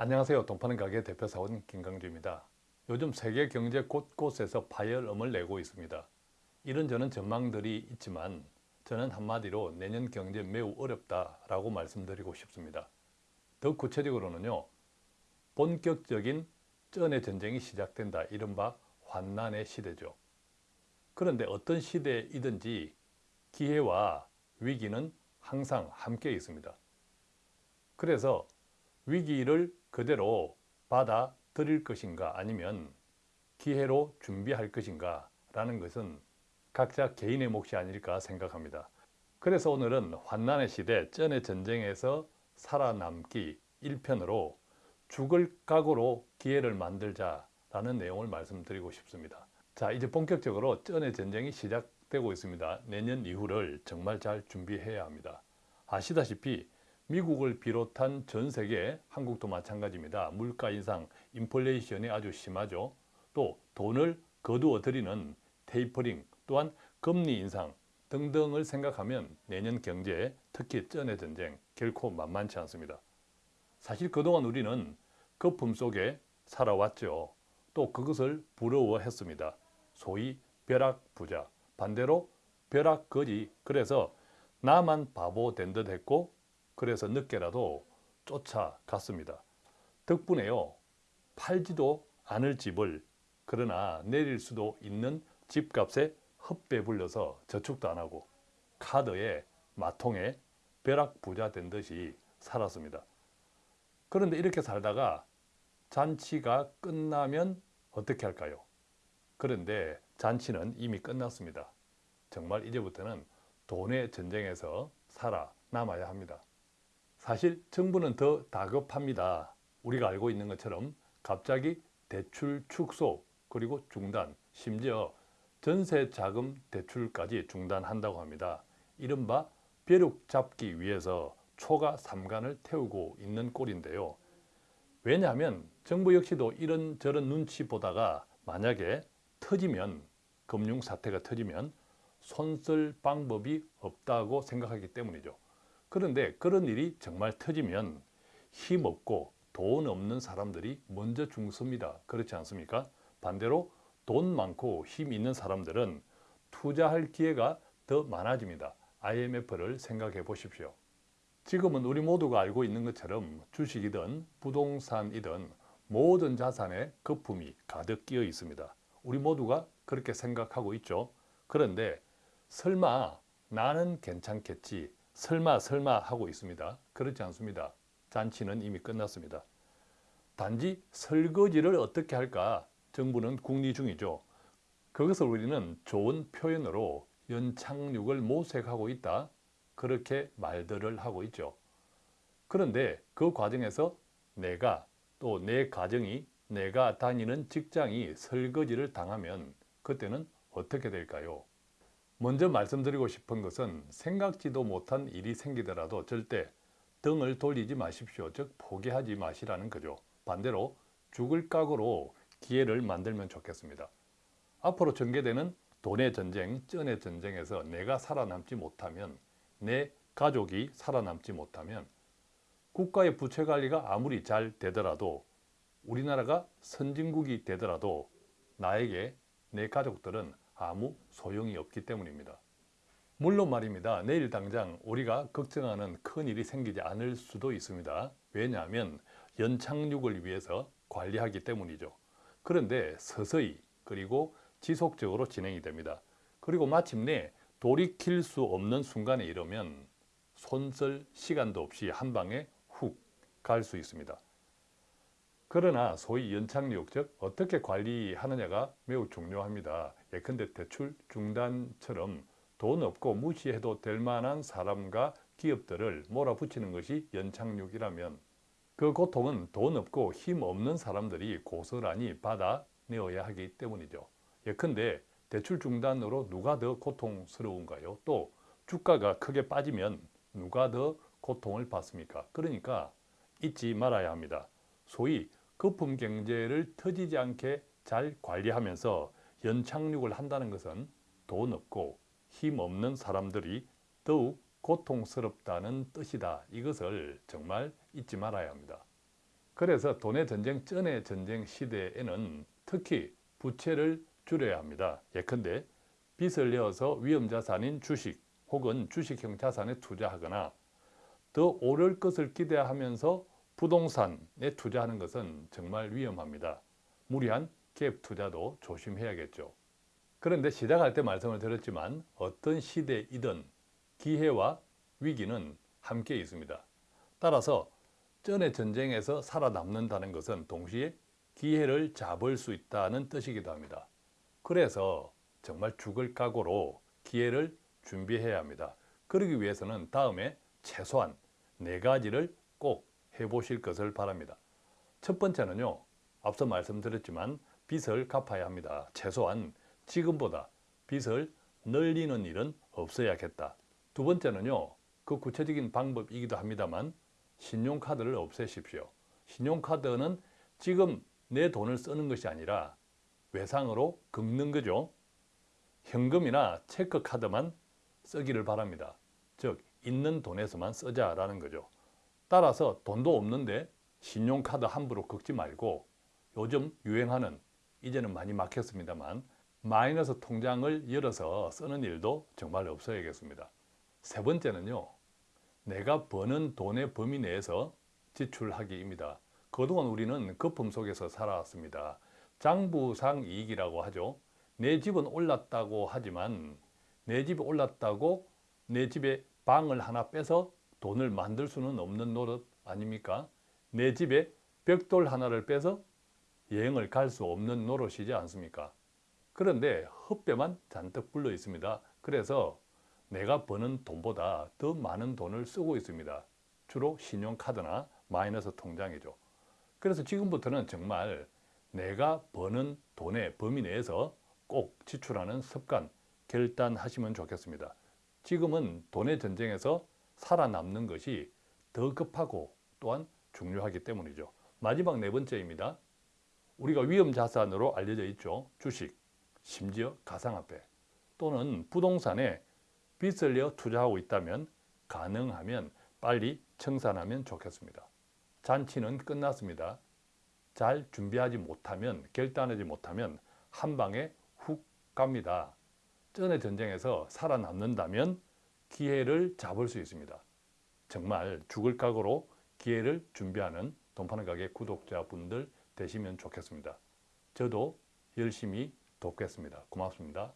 안녕하세요. 돈파는 가게 대표 사원 김강주입니다. 요즘 세계 경제 곳곳에서 파열음을 내고 있습니다. 이런저런 전망들이 있지만 저는 한마디로 내년 경제 매우 어렵다라고 말씀드리고 싶습니다. 더 구체적으로는요. 본격적인 쩐의 전쟁이 시작된다. 이른바 환난의 시대죠. 그런데 어떤 시대이든지 기회와 위기는 항상 함께 있습니다. 그래서 위기를 그대로 받아들일 것인가 아니면 기회로 준비할 것인가 라는 것은 각자 개인의 몫이 아닐까 생각합니다. 그래서 오늘은 환난의 시대 쩐의 전쟁에서 살아남기 1편으로 죽을 각오로 기회를 만들자라는 내용을 말씀드리고 싶습니다. 자 이제 본격적으로 쩐의 전쟁이 시작되고 있습니다. 내년 이후를 정말 잘 준비해야 합니다. 아시다시피 미국을 비롯한 전 세계, 한국도 마찬가지입니다. 물가 인상, 인플레이션이 아주 심하죠. 또 돈을 거두어 들이는 테이퍼링, 또한 금리 인상 등등을 생각하면 내년 경제, 특히 쩐의 전쟁 결코 만만치 않습니다. 사실 그동안 우리는 거품 속에 살아왔죠. 또 그것을 부러워했습니다. 소위 벼락부자, 반대로 벼락거지. 그래서 나만 바보 된 듯 했고 그래서 늦게라도 쫓아갔습니다. 덕분에요. 팔지도 않을 집을 그러나 내릴 수도 있는 집값에 헛배 불려서 저축도 안 하고 카드에 마통에 벼락 부자 된 듯이 살았습니다. 그런데 이렇게 살다가 잔치가 끝나면 어떻게 할까요? 그런데 잔치는 이미 끝났습니다. 정말 이제부터는 돈의 전쟁에서 살아남아야 합니다. 사실 정부는 더 다급합니다. 우리가 알고 있는 것처럼 갑자기 대출 축소 그리고 중단 심지어 전세 자금 대출까지 중단한다고 합니다. 이른바 벼룩 잡기 위해서 초가 삼간을 태우고 있는 꼴인데요. 왜냐하면 정부 역시도 이런저런 눈치 보다가 만약에 터지면 금융사태가 터지면 손쓸 방법이 없다고 생각하기 때문이죠. 그런데 그런 일이 정말 터지면 힘없고 돈 없는 사람들이 먼저 죽습니다. 그렇지 않습니까? 반대로 돈 많고 힘 있는 사람들은 투자할 기회가 더 많아집니다. IMF를 생각해 보십시오. 지금은 우리 모두가 알고 있는 것처럼 주식이든 부동산이든 모든 자산에 거품이 가득 끼어 있습니다. 우리 모두가 그렇게 생각하고 있죠. 그런데 설마 나는 괜찮겠지 설마 설마 하고 있습니다. 그렇지 않습니다. 잔치는 이미 끝났습니다. 단지 설거지를 어떻게 할까 정부는 궁리 중이죠. 그것을 우리는 좋은 표현으로 연착륙을 모색하고 있다. 그렇게 말들을 하고 있죠. 그런데 그 과정에서 내가 또 내 가정이 내가 다니는 직장이 설거지를 당하면 그때는 어떻게 될까요? 먼저 말씀드리고 싶은 것은 생각지도 못한 일이 생기더라도 절대 등을 돌리지 마십시오. 즉 포기하지 마시라는 거죠. 반대로 죽을 각오로 기회를 만들면 좋겠습니다. 앞으로 전개되는 돈의 전쟁, 쩐의 전쟁에서 내가 살아남지 못하면 내 가족이 살아남지 못하면 국가의 부채 관리가 아무리 잘 되더라도 우리나라가 선진국이 되더라도 나에게 내 가족들은 아무 소용이 없기 때문입니다. 물론 말입니다. 내일 당장 우리가 걱정하는 큰일이 생기지 않을 수도 있습니다. 왜냐하면 연착륙을 위해서 관리하기 때문이죠. 그런데 서서히 그리고 지속적으로 진행이 됩니다. 그리고 마침내 돌이킬 수 없는 순간에 이르면 손쓸 시간도 없이 한 방에 훅 갈 수 있습니다. 그러나 소위 연착륙, 즉 어떻게 관리하느냐가 매우 중요합니다. 예컨대 대출 중단처럼 돈 없고 무시해도 될 만한 사람과 기업들을 몰아붙이는 것이 연착륙이라면 그 고통은 돈 없고 힘 없는 사람들이 고스란히 받아내어야 하기 때문이죠. 예컨대 대출 중단으로 누가 더 고통스러운가요? 또 주가가 크게 빠지면 누가 더 고통을 받습니까? 그러니까 잊지 말아야 합니다. 소위 거품 경제를 터지지 않게 잘 관리하면서 연착륙을 한다는 것은 돈 없고 힘 없는 사람들이 더욱 고통스럽다는 뜻이다. 이것을 정말 잊지 말아야 합니다. 그래서 돈의 전쟁 전의 전쟁 시대에는 특히 부채를 줄여야 합니다. 예컨대 빚을 내어서 위험자산인 주식 혹은 주식형 자산에 투자하거나 더 오를 것을 기대하면서 부동산에 투자하는 것은 정말 위험합니다. 무리한 갭 투자도 조심해야겠죠. 그런데 시작할 때 말씀을 드렸지만 어떤 시대이든 기회와 위기는 함께 있습니다. 따라서 전의 전쟁에서 살아남는다는 것은 동시에 기회를 잡을 수 있다는 뜻이기도 합니다. 그래서 정말 죽을 각오로 기회를 준비해야 합니다. 그러기 위해서는 다음에 최소한 네 가지를 꼭 해보실 것을 바랍니다. 첫 번째는요. 앞서 말씀드렸지만 빚을 갚아야 합니다. 최소한 지금보다 빚을 늘리는 일은 없어야겠다. 두 번째는요. 그 구체적인 방법이기도 합니다만 신용카드를 없애십시오. 신용카드는 지금 내 돈을 쓰는 것이 아니라 외상으로 긁는 거죠. 현금이나 체크카드만 쓰기를 바랍니다. 즉 있는 돈에서만 쓰자라는 거죠. 따라서 돈도 없는데 신용카드 함부로 긁지 말고 요즘 유행하는 이제는 많이 막혔습니다만 마이너스 통장을 열어서 쓰는 일도 정말 없어야겠습니다. 세 번째는요. 내가 버는 돈의 범위 내에서 지출하기입니다. 그동안 우리는 거품 속에서 살아왔습니다. 장부상 이익이라고 하죠. 내 집은 올랐다고 하지만 내 집이 올랐다고 내 집에 방을 하나 빼서 돈을 만들 수는 없는 노릇 아닙니까? 내 집에 벽돌 하나를 빼서 여행을 갈 수 없는 노릇이지 않습니까? 그런데 헛배만 잔뜩 불러 있습니다. 그래서 내가 버는 돈보다 더 많은 돈을 쓰고 있습니다. 주로 신용카드나 마이너스 통장이죠. 그래서 지금부터는 정말 내가 버는 돈의 범위 내에서 꼭 지출하는 습관 결단하시면 좋겠습니다. 지금은 돈의 전쟁에서 살아남는 것이 더 급하고 또한 중요하기 때문이죠. 마지막 네 번째입니다. 우리가 위험 자산으로 알려져 있죠. 주식, 심지어 가상화폐 또는 부동산에 빚을 내어 투자하고 있다면 가능하면 빨리 청산하면 좋겠습니다. 잔치는 끝났습니다. 잘 준비하지 못하면 결단하지 못하면 한 방에 훅 갑니다. 전의 전쟁에서 살아남는다면 기회를 잡을 수 있습니다. 정말 죽을 각오로 기회를 준비하는 돈파는 가게 구독자분들 되시면 좋겠습니다. 저도 열심히 돕겠습니다. 고맙습니다.